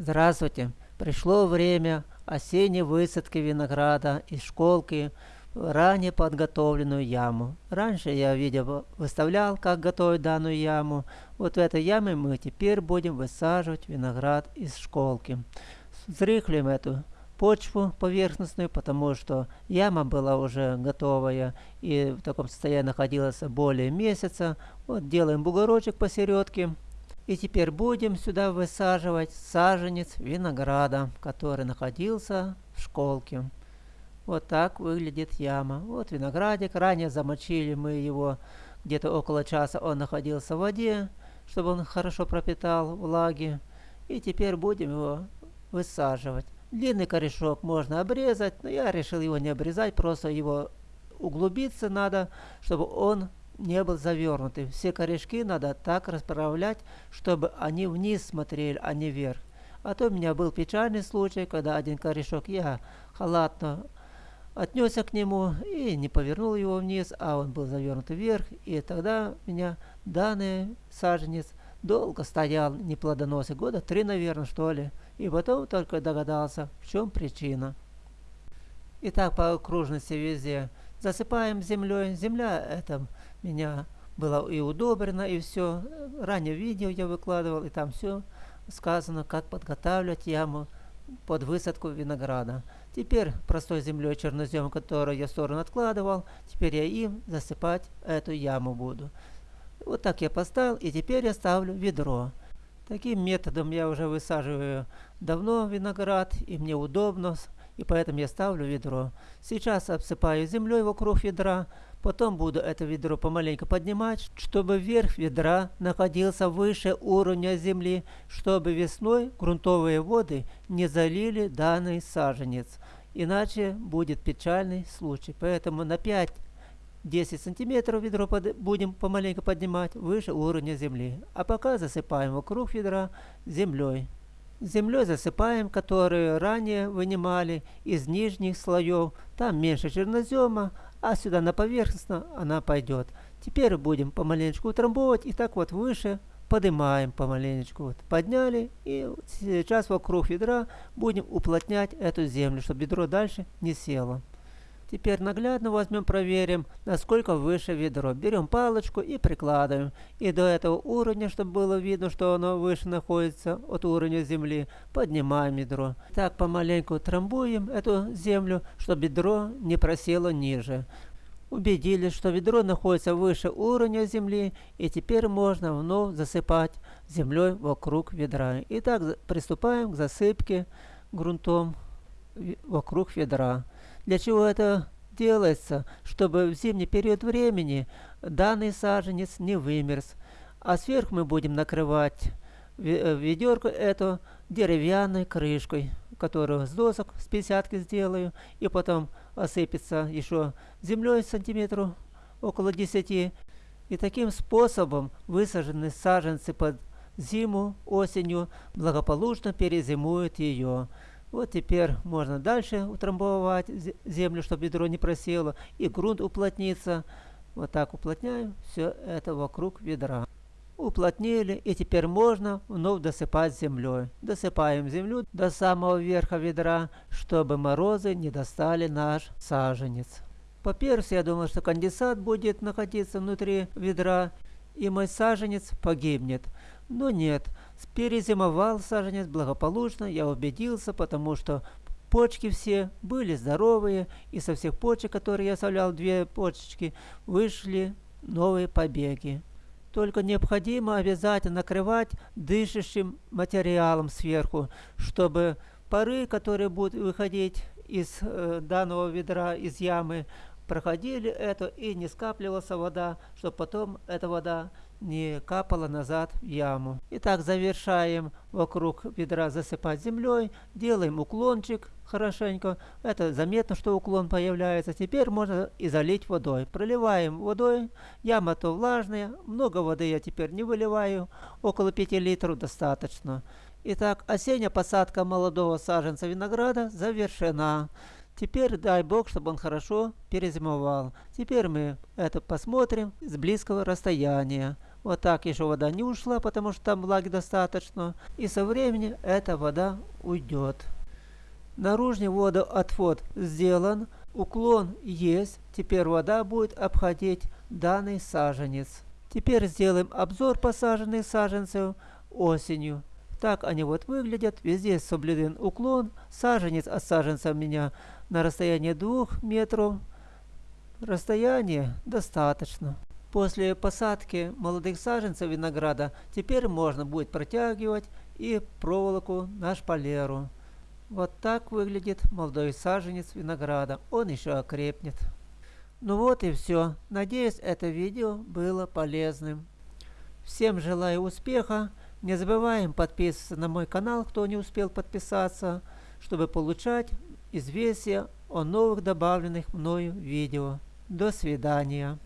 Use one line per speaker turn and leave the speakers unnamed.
Здравствуйте! Пришло время осенней высадки винограда из школки в ранее подготовленную яму. Раньше я видео выставлял, как готовить данную яму. Вот в этой яме мы теперь будем высаживать виноград из школки. Зрыхлим эту почву поверхностную, потому что яма была уже готовая и в таком состоянии находилась более месяца. Вот делаем бугорочек посередке. И теперь будем сюда высаживать саженец винограда, который находился в школке. Вот так выглядит яма. Вот виноградик. Ранее замочили мы его где-то около часа. Он находился в воде, чтобы он хорошо пропитал влаги. И теперь будем его высаживать. Длинный корешок можно обрезать, но я решил его не обрезать, просто его углубиться надо, чтобы он не был завернутый. Все корешки надо так расправлять, чтобы они вниз смотрели, а не вверх. А то у меня был печальный случай, когда один корешок я халатно отнесся к нему и не повернул его вниз, а он был завернут вверх. И тогда у меня данный саженец долго стоял не года три, наверное, что ли. И потом только догадался, в чем причина. И так по окружности везде засыпаем землей. Земля это меня было и удобрено, и все. Ранее видео я выкладывал, и там все сказано, как подготавливать яму под высадку винограда. Теперь простой землей чернозем, который я в сторону откладывал, теперь я им засыпать эту яму буду. Вот так я поставил, и теперь я ставлю ведро. Таким методом я уже высаживаю давно виноград, и мне удобно, и поэтому я ставлю ведро. Сейчас обсыпаю землей вокруг ведра, потом буду это ведро помаленьку поднимать, чтобы верх ведра находился выше уровня земли, чтобы весной грунтовые воды не залили данный саженец. Иначе будет печальный случай. Поэтому на 5 10 сантиметров ведро под, будем помаленьку поднимать выше уровня земли. А пока засыпаем вокруг ведра землей землей засыпаем, которую ранее вынимали из нижних слоев. Там меньше чернозема, а сюда на поверхностно она пойдет. Теперь будем помаленечку утрамбовать и так вот выше поднимаем помаленечку. Вот подняли и сейчас вокруг ведра будем уплотнять эту землю, чтобы ведро дальше не село. Теперь наглядно возьмем, проверим, насколько выше ведро. Берем палочку и прикладываем. И до этого уровня, чтобы было видно, что оно выше находится от уровня земли, поднимаем ведро. Так помаленьку трамбуем эту землю, чтобы ведро не просело ниже. Убедились, что ведро находится выше уровня земли, и теперь можно вновь засыпать землей вокруг ведра. Итак, приступаем к засыпке грунтом вокруг ведра. Для чего это делается? Чтобы в зимний период времени данный саженец не вымерз. А сверху мы будем накрывать э, ведерко это деревянной крышкой, которую с досок с 50 сделаю, и потом осыпется еще землей сантиметров около 10. И таким способом высаженные саженцы под зиму, осенью благополучно перезимуют ее. Вот теперь можно дальше утрамбовать землю, чтобы ведро не просело, и грунт уплотнится. Вот так уплотняем все это вокруг ведра. Уплотнили, и теперь можно вновь досыпать землей. Досыпаем землю до самого верха ведра, чтобы морозы не достали наш саженец. По-перше, я думал, что конденсат будет находиться внутри ведра, и мой саженец погибнет. Но нет, перезимовал саженец благополучно, я убедился, потому что почки все были здоровые, и со всех почек, которые я оставлял две почечки, вышли новые побеги. Только необходимо обязательно накрывать дышащим материалом сверху, чтобы пары, которые будут выходить из э, данного ведра, из ямы, проходили это и не скапливалась вода, чтобы потом эта вода не капала назад в яму. Итак, завершаем вокруг ведра засыпать землей, делаем уклончик хорошенько. Это заметно, что уклон появляется. Теперь можно и залить водой. Проливаем водой, яма то влажная, много воды я теперь не выливаю, около 5 литров достаточно. Итак, осенняя посадка молодого саженца винограда завершена. Теперь дай Бог, чтобы он хорошо перезимовал. Теперь мы это посмотрим с близкого расстояния. Вот так еще вода не ушла, потому что там влаги достаточно. И со временем эта вода уйдет. Наружный водоотвод сделан, уклон есть, теперь вода будет обходить данный саженец. Теперь сделаем обзор посаженных саженцев осенью. Так они вот выглядят. Везде соблюден уклон. Саженец от саженца у меня на расстоянии 2 метров. Расстояние достаточно. После посадки молодых саженцев винограда теперь можно будет протягивать и проволоку на шпалеру. Вот так выглядит молодой саженец винограда. Он еще окрепнет. Ну вот и все. Надеюсь, это видео было полезным. Всем желаю успеха. Не забываем подписываться на мой канал, кто не успел подписаться, чтобы получать известия о новых добавленных мною видео. До свидания.